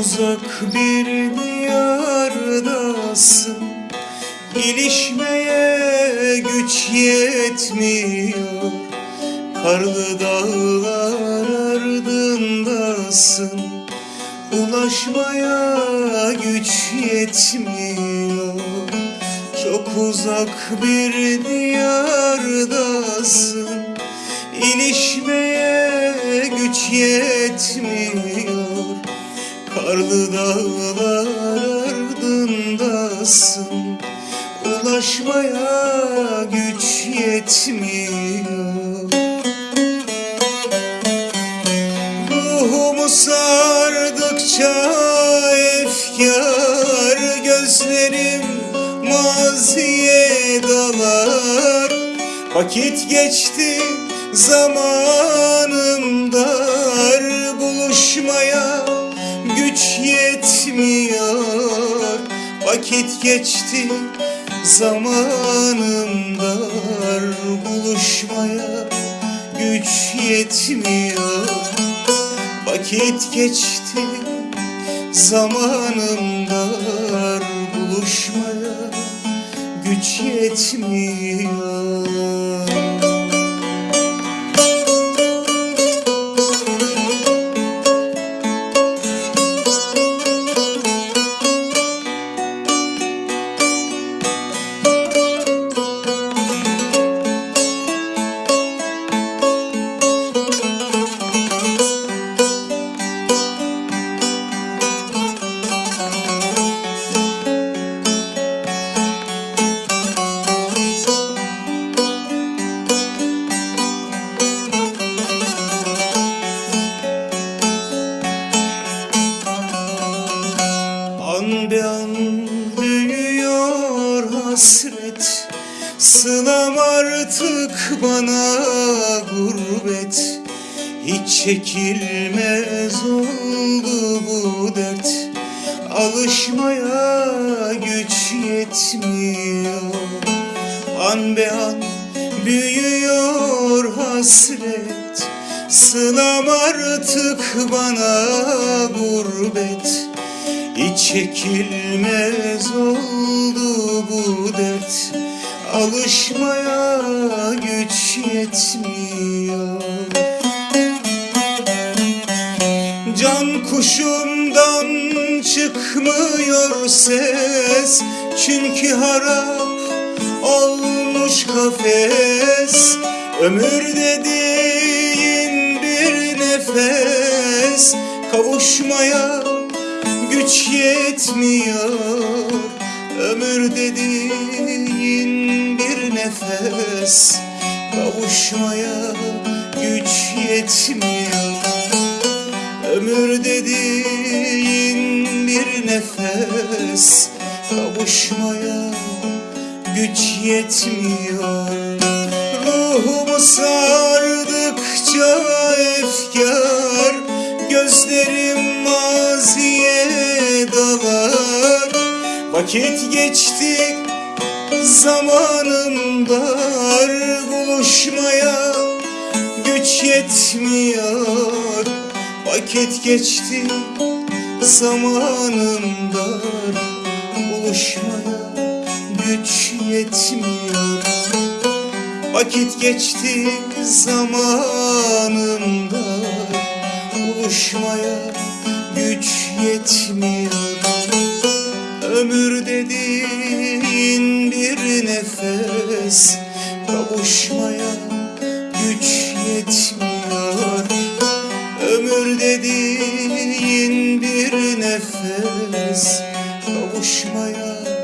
uzak bir diyardasın. İlişmeye güç yetmiyor. Karlı dağlar ardındasın. Ulaşmaya güç yetmiyor. Çok uzak bir diyardasın. İlişmeye güç yetmiyor Karlı dağlar ardındasın Ulaşmaya güç yetmiyor. Ruhumu sardıkça efkar Gözlerim maziye dalar. Vakit geçti zamanım dar Buluşmaya güç yetmiyor. Vakit geçti zamanım dar Buluşmaya güç yetmiyor. Vakit geçti zamanım dar Buluşmaya güç yetmiyor hasret. Sılam artık bana gurbet. Hiç çekilmez oldu bu dert. Alışmaya güç yetmiyor. An be an büyüyor hasret. Sılam artık bana gurbet çekilmez oldu bu dert. Alışmaya güç yetmiyor. Can kuşumdan çıkmıyor ses. Çünkü harap olmuş kafes. Ömür dediğin bir nefes. Kavuşmaya güç yetmiyor. Ömür dediğin bir nefes Kavuşmaya güç yetmiyor. Ömür dediğin bir nefes Kavuşmaya güç yetmiyor. Ruhumu sardıkça efkar Vakit geçti zamanım dar Buluşmaya güç yetmiyor. Vakit geçti zamanım dar Buluşmaya güç yetmiyor. Vakit geçti zamanım dar Buluşmaya güç yetmiyor dediğin bir nefes Kavuşmaya güç yetmiyor. Ömür dediğin bir nefes Kavuşmaya